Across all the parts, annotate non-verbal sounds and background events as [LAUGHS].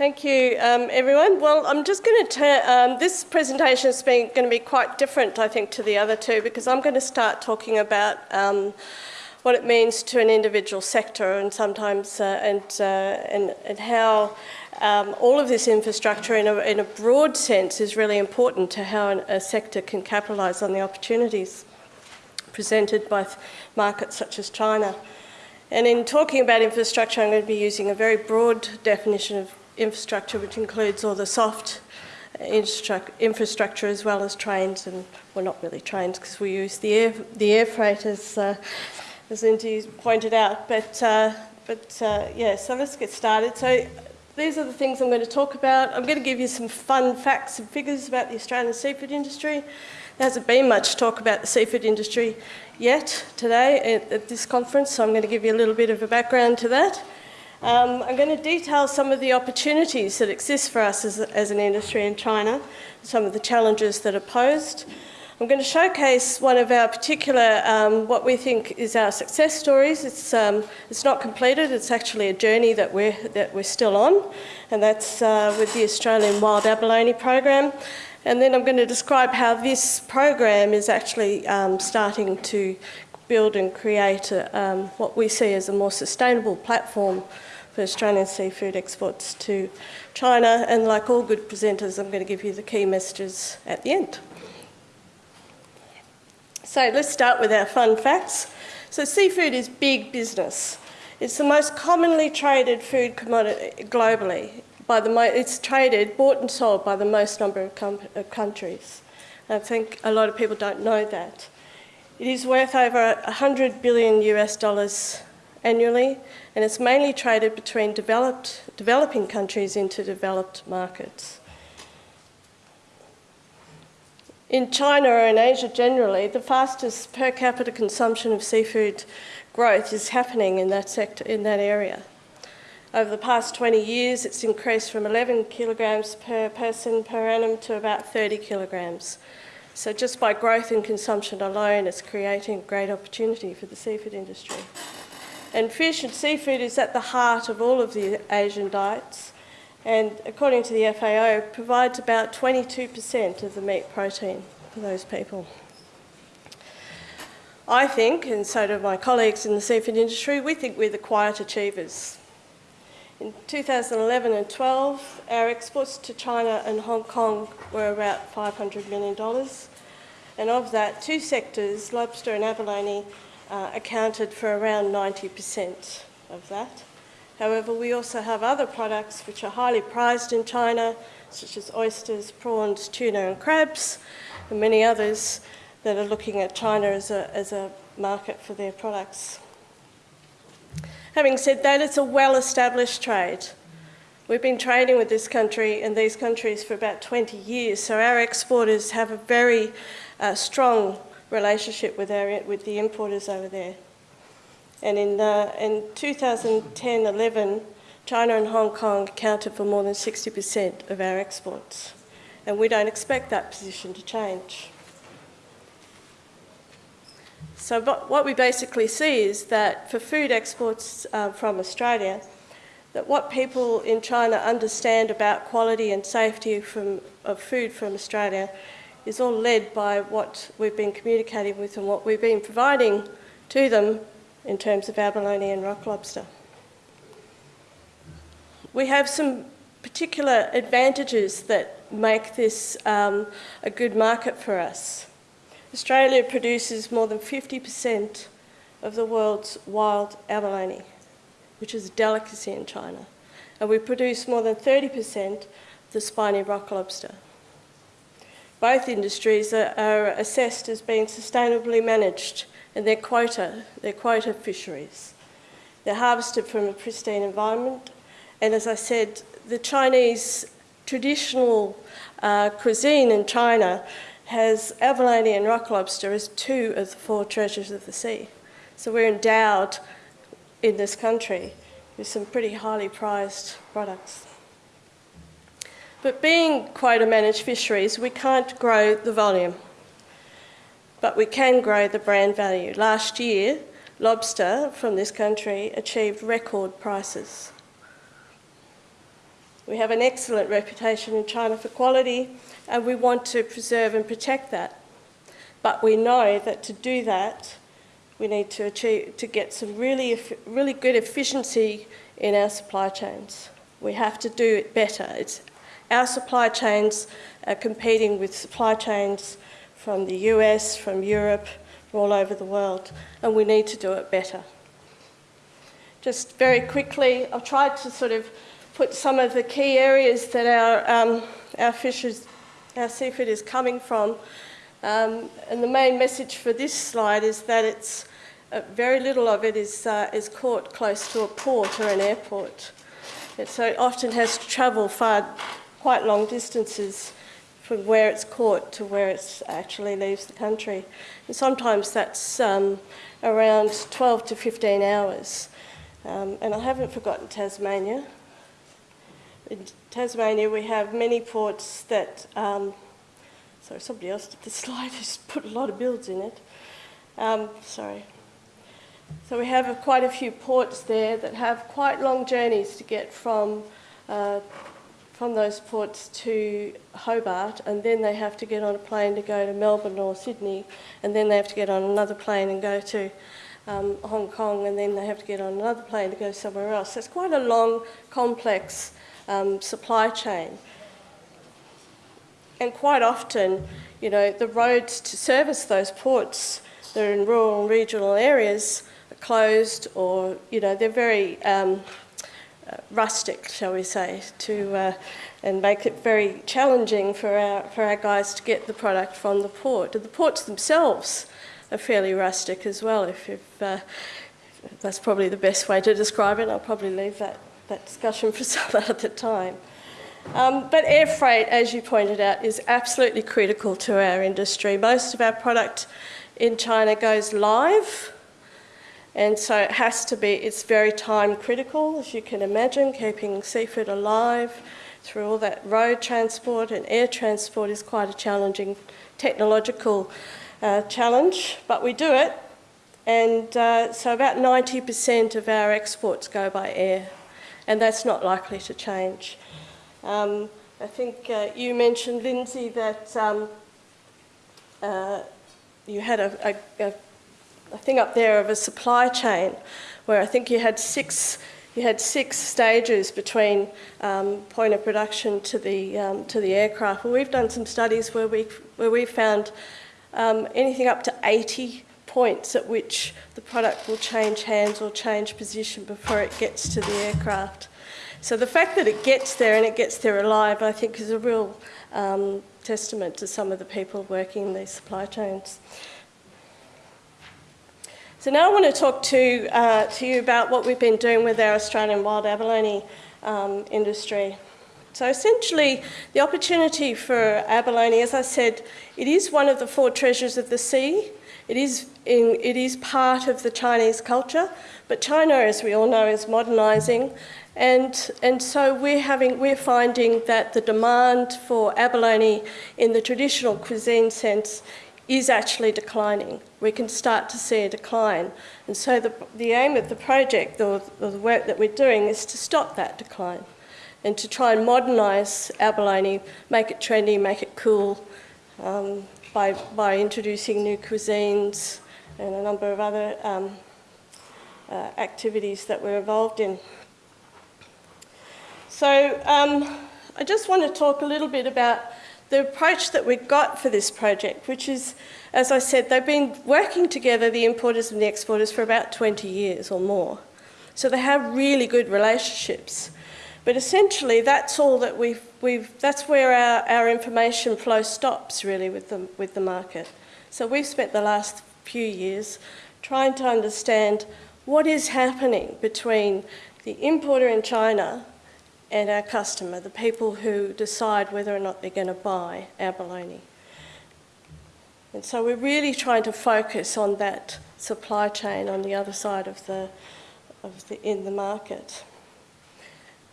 Thank you, um, everyone. Well, I'm just going to turn, um, this presentation is going to be quite different, I think, to the other two because I'm going to start talking about um, what it means to an individual sector and sometimes, uh, and, uh, and, and how um, all of this infrastructure in a, in a broad sense is really important to how an, a sector can capitalise on the opportunities presented by markets such as China. And in talking about infrastructure, I'm going to be using a very broad definition of infrastructure, which includes all the soft infrastructure as well as trains, and well, not really trains because we use the air, the air freight as, uh, as Lindsay pointed out. But, uh, but uh, yeah, so let's get started. So these are the things I'm going to talk about. I'm going to give you some fun facts and figures about the Australian seafood industry. There hasn't been much talk about the seafood industry yet today at, at this conference, so I'm going to give you a little bit of a background to that. Um, I'm going to detail some of the opportunities that exist for us as, as, an industry in China, some of the challenges that are posed. I'm going to showcase one of our particular, um, what we think is our success stories. It's, um, it's not completed, it's actually a journey that we're, that we're still on, and that's uh, with the Australian Wild Abalone Program. And then I'm going to describe how this program is actually um, starting to build and create a, um, what we see as a more sustainable platform for Australian seafood exports to China. And like all good presenters, I'm going to give you the key messages at the end. So let's start with our fun facts. So seafood is big business. It's the most commonly traded food commodity globally. By the it's traded, bought and sold by the most number of countries. I think a lot of people don't know that. It is worth over 100 billion US dollars annually, and it's mainly traded between developed, developing countries into developed markets. In China or in Asia generally, the fastest per capita consumption of seafood growth is happening in that sector, in that area. Over the past 20 years, it's increased from 11 kilograms per person per annum to about 30 kilograms. So just by growth in consumption alone, it's creating great opportunity for the seafood industry. And fish and seafood is at the heart of all of the Asian diets and according to the FAO provides about 22% of the meat protein for those people. I think, and so do my colleagues in the seafood industry, we think we're the quiet achievers. In 2011 and 12, our exports to China and Hong Kong were about $500 million. And of that, two sectors, lobster and abalone, uh, accounted for around 90% of that. However, we also have other products which are highly prized in China, such as oysters, prawns, tuna and crabs, and many others that are looking at China as a, as a market for their products. Having said that, it's a well-established trade. We've been trading with this country and these countries for about 20 years, so our exporters have a very uh, strong relationship with, our, with the importers over there. And in, uh, in 2010-11, China and Hong Kong accounted for more than 60% of our exports. And we don't expect that position to change. So what we basically see is that for food exports uh, from Australia, that what people in China understand about quality and safety from, of food from Australia is all led by what we've been communicating with and what we've been providing to them in terms of abalone and rock lobster. We have some particular advantages that make this um, a good market for us. Australia produces more than 50% of the world's wild abalone, which is a delicacy in China. And we produce more than 30% of the spiny rock lobster. Both industries are, are assessed as being sustainably managed and their quota, their quota fisheries. They're harvested from a pristine environment. And as I said, the Chinese traditional uh, cuisine in China has abalone and rock lobster as two of the four treasures of the sea. So we're endowed in this country with some pretty highly prized products. But being quota managed fisheries, we can't grow the volume but we can grow the brand value. Last year, lobster from this country achieved record prices. We have an excellent reputation in China for quality, and we want to preserve and protect that. But we know that to do that, we need to achieve to get some really, really good efficiency in our supply chains. We have to do it better. It's our supply chains are competing with supply chains from the US, from Europe, from all over the world, and we need to do it better. Just very quickly, I've tried to sort of put some of the key areas that our, um, our fishes, our seafood is coming from. Um, and the main message for this slide is that it's uh, very little of it is, uh, is caught close to a port or an airport. So it often has to travel far, quite long distances from where it's caught to where it actually leaves the country. And sometimes that's um, around 12 to 15 hours. Um, and I haven't forgotten Tasmania. In Tasmania, we have many ports that, um, sorry, somebody else did the [LAUGHS] slide, just put a lot of builds in it. Um, sorry. So we have quite a few ports there that have quite long journeys to get from uh, from those ports to Hobart, and then they have to get on a plane to go to Melbourne or Sydney, and then they have to get on another plane and go to um, Hong Kong, and then they have to get on another plane to go somewhere else. So it's quite a long, complex um, supply chain. And quite often, you know, the roads to service those ports that are in rural and regional areas are closed or, you know, they're very um, rustic, shall we say, to uh, and make it very challenging for our for our guys to get the product from the port. The ports themselves are fairly rustic as well. If, if uh, that's probably the best way to describe it, I'll probably leave that that discussion for [LAUGHS] some other time. Um, but air freight, as you pointed out, is absolutely critical to our industry. Most of our product in China goes live and so it has to be, it's very time critical, as you can imagine, keeping seafood alive through all that road transport and air transport is quite a challenging technological uh, challenge, but we do it. And uh, so about 90% of our exports go by air, and that's not likely to change. Um, I think uh, you mentioned, Lindsay, that um, uh, you had a, a, a a thing up there of a supply chain where I think you had six you had six stages between um, point of production to the um, to the aircraft. Well, we've done some studies where we where we found um, anything up to 80 points at which the product will change hands or change position before it gets to the aircraft. So the fact that it gets there and it gets there alive, I think, is a real um, testament to some of the people working in these supply chains. So now I want to talk to, uh, to you about what we've been doing with our Australian wild abalone um, industry. So essentially, the opportunity for abalone, as I said, it is one of the four treasures of the sea. It is, in, it is part of the Chinese culture, but China, as we all know, is modernising, and, and so we're, having, we're finding that the demand for abalone in the traditional cuisine sense is actually declining. We can start to see a decline. And so the, the aim of the project or, the work that we're doing is to stop that decline and to try and modernise abalone, make it trendy, make it cool um, by, by introducing new cuisines and a number of other um, uh, activities that we're involved in. So um, I just want to talk a little bit about the approach that we got for this project, which is, as I said, they've been working together, the importers and the exporters, for about 20 years or more. So they have really good relationships. But essentially, that's all that we've, we've that's where our, our information flow stops, really, with the, with the market. So we've spent the last few years trying to understand what is happening between the importer in China and our customer, the people who decide whether or not they're going to buy abalone. And so we're really trying to focus on that supply chain on the other side of the, of the in the market.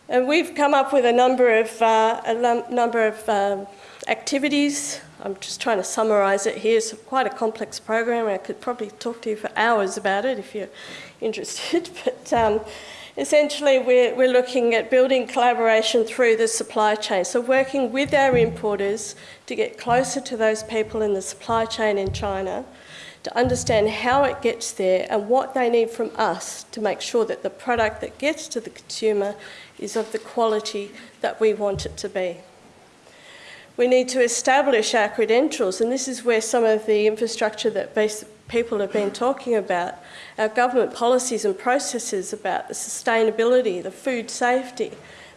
And we've come up with a number of, uh, a number of um, activities. I'm just trying to summarise it here. It's quite a complex program. I could probably talk to you for hours about it if you're [LAUGHS] interested. But um, essentially we're, we're looking at building collaboration through the supply chain. So working with our importers to get closer to those people in the supply chain in China, to understand how it gets there and what they need from us to make sure that the product that gets to the consumer is of the quality that we want it to be. We need to establish our credentials, and this is where some of the infrastructure that people have been talking about, our government policies and processes about the sustainability, the food safety,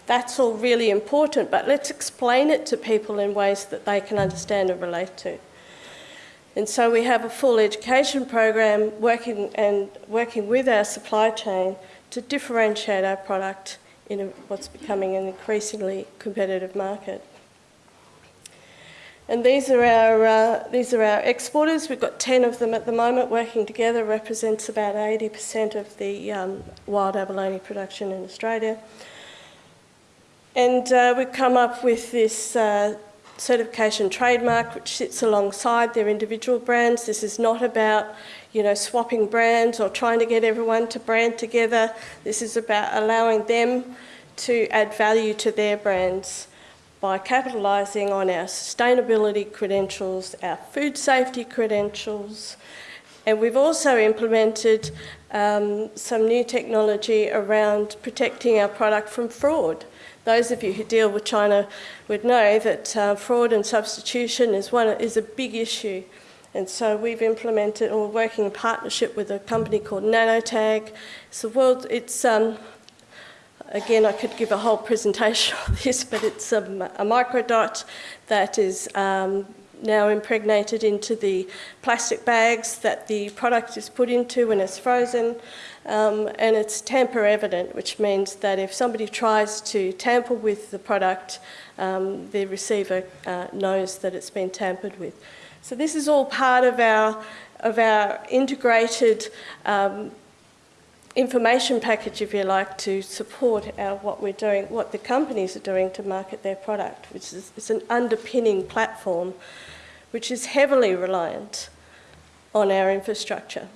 that's all really important, but let's explain it to people in ways that they can understand and relate to. And so we have a full education program working and working with our supply chain to differentiate our product in a, what's becoming an increasingly competitive market. And these are our uh, these are our exporters. We've got 10 of them at the moment working together. Represents about 80% of the um, wild abalone production in Australia. And uh, we've come up with this uh, certification trademark which sits alongside their individual brands. This is not about you know swapping brands or trying to get everyone to brand together. This is about allowing them to add value to their brands by capitalising on our sustainability credentials, our food safety credentials, and we've also implemented um, some new technology around protecting our product from fraud. Those of you who deal with China would know that uh, fraud and substitution is, one, is a big issue. And so we've implemented, or working in partnership with a company called Nanotag. It's the world, it's um, Again, I could give a whole presentation [LAUGHS] on this, but it's a, a microdot that is um, now impregnated into the plastic bags that the product is put into when it's frozen. Um, and it's tamper evident, which means that if somebody tries to tamper with the product, um, the receiver uh, knows that it's been tampered with. So this is all part of our, of our integrated um, information package, if you like, to support our, what we're doing, what the companies are doing to market their product, which is it's an underpinning platform which is heavily reliant on our infrastructure.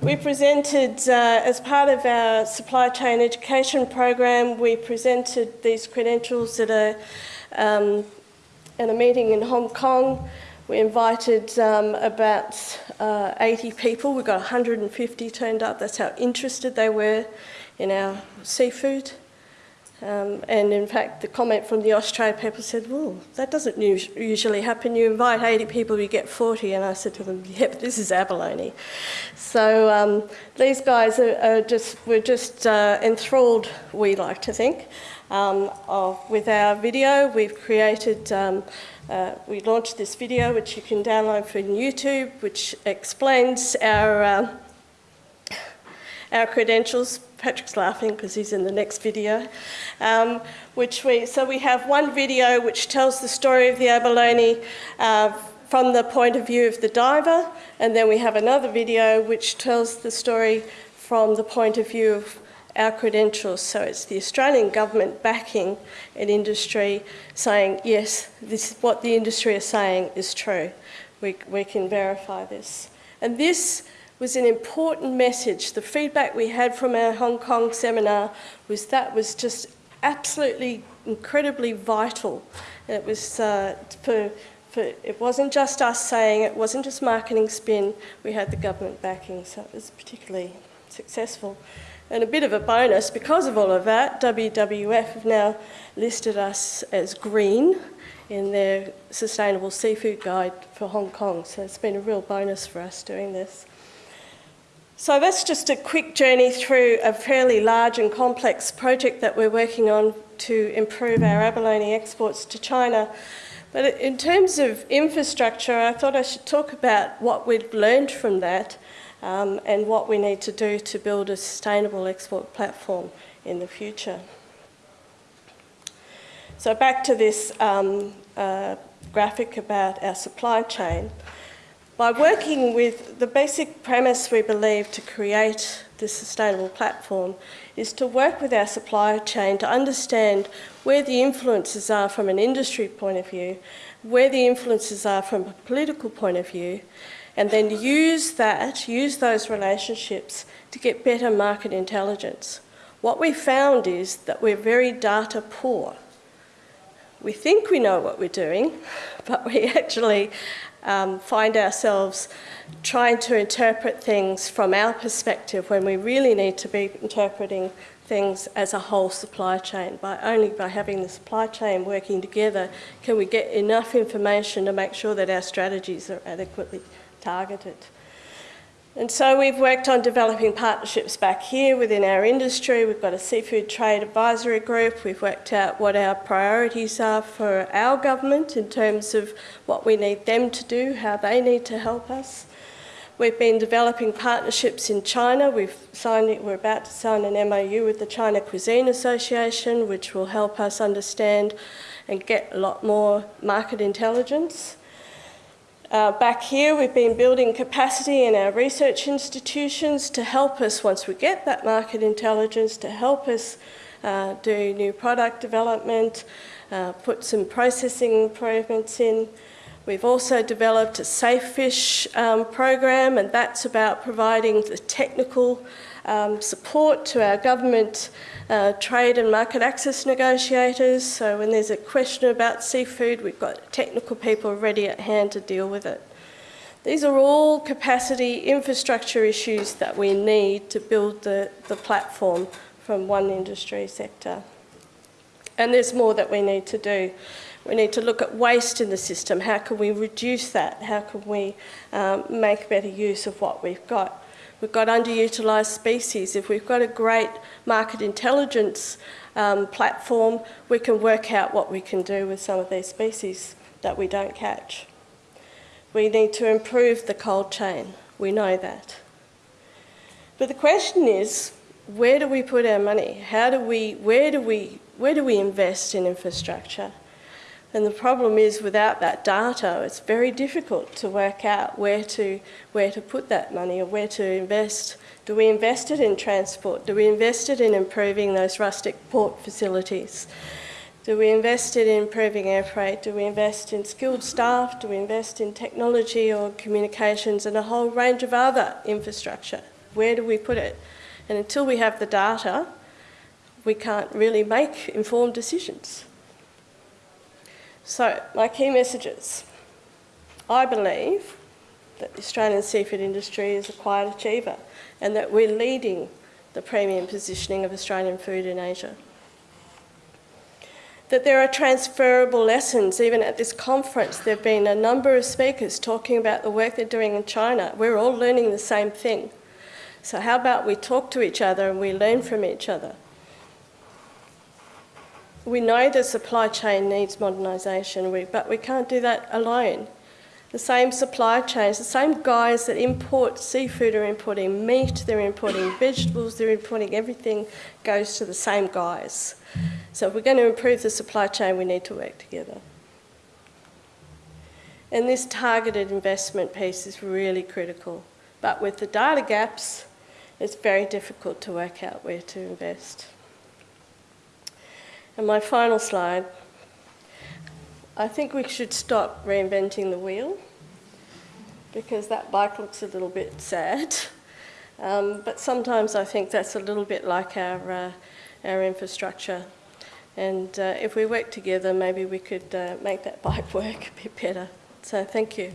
We presented, uh, as part of our supply chain education program, we presented these credentials at a, um, at a meeting in Hong Kong we invited um, about uh, 80 people. We got 150 turned up. That's how interested they were in our seafood. Um, and in fact, the comment from the Australia people said, well, that doesn't usually happen. You invite 80 people, you get 40. And I said to them, yeah, this is abalone. So um, these guys are, are just, were just uh, enthralled, we like to think, um, of, with our video. We've created um, uh, we launched this video, which you can download from YouTube, which explains our, uh, our credentials. Patrick's laughing because he's in the next video. Um, which we, so we have one video which tells the story of the abalone uh, from the point of view of the diver, and then we have another video which tells the story from the point of view of our credentials. So it's the Australian government backing an industry saying, yes, this is what the industry is saying is true. We, we can verify this. And this was an important message. The feedback we had from our Hong Kong seminar was that was just absolutely incredibly vital. It was uh, for, for, it wasn't just us saying, it wasn't just marketing spin, we had the government backing, so it was particularly successful. And a bit of a bonus, because of all of that, WWF have now listed us as green in their Sustainable Seafood Guide for Hong Kong. So it's been a real bonus for us doing this. So that's just a quick journey through a fairly large and complex project that we're working on to improve our abalone exports to China. But in terms of infrastructure, I thought I should talk about what we've learned from that um, and what we need to do to build a sustainable export platform in the future. So back to this um, uh, graphic about our supply chain. By working with the basic premise we believe to create this sustainable platform is to work with our supply chain to understand where the influences are from an industry point of view, where the influences are from a political point of view, and then use that, use those relationships to get better market intelligence. What we found is that we're very data poor. We think we know what we're doing, [LAUGHS] but we actually um, find ourselves trying to interpret things from our perspective when we really need to be interpreting things as a whole supply chain. By only by having the supply chain working together can we get enough information to make sure that our strategies are adequately targeted. And so we've worked on developing partnerships back here within our industry. We've got a seafood trade advisory group. We've worked out what our priorities are for our government in terms of what we need them to do, how they need to help us. We've been developing partnerships in China. We've signed, we're about to sign an MOU with the China Cuisine Association, which will help us understand and get a lot more market intelligence. Uh, back here, we've been building capacity in our research institutions to help us, once we get that market intelligence, to help us uh, do new product development, uh, put some processing improvements in. We've also developed a Safe Fish um, program, and that's about providing the technical um, support to our government uh, trade and market access negotiators. So when there's a question about seafood, we've got technical people ready at hand to deal with it. These are all capacity infrastructure issues that we need to build the, the platform from one industry sector. And there's more that we need to do. We need to look at waste in the system. How can we reduce that? How can we um, make better use of what we've got? We've got underutilised species. If we've got a great market intelligence um, platform, we can work out what we can do with some of these species that we don't catch. We need to improve the cold chain. We know that. But the question is, where do we put our money? How do we, where do we, where do we invest in infrastructure? And the problem is without that data, it's very difficult to work out where to, where to put that money or where to invest. Do we invest it in transport? Do we invest it in improving those rustic port facilities? Do we invest it in improving air freight? Do we invest in skilled staff? Do we invest in technology or communications and a whole range of other infrastructure? Where do we put it? And until we have the data, we can't really make informed decisions. So, my key messages. I believe that the Australian seafood industry is a quiet achiever and that we're leading the premium positioning of Australian food in Asia. That there are transferable lessons, even at this conference, there have been a number of speakers talking about the work they're doing in China. We're all learning the same thing. So, how about we talk to each other and we learn from each other? We know the supply chain needs modernisation, but we can't do that alone. The same supply chains, the same guys that import seafood are importing meat, they're importing [COUGHS] vegetables, they're importing everything, goes to the same guys. So if we're going to improve the supply chain, we need to work together. And this targeted investment piece is really critical. But with the data gaps, it's very difficult to work out where to invest. And my final slide, I think we should stop reinventing the wheel because that bike looks a little bit sad. [LAUGHS] Um, but sometimes I think that's a little bit like our, uh, our infrastructure. And uh, if we work together, maybe we could uh, make that [LAUGHS] bike work a bit better. So thank you.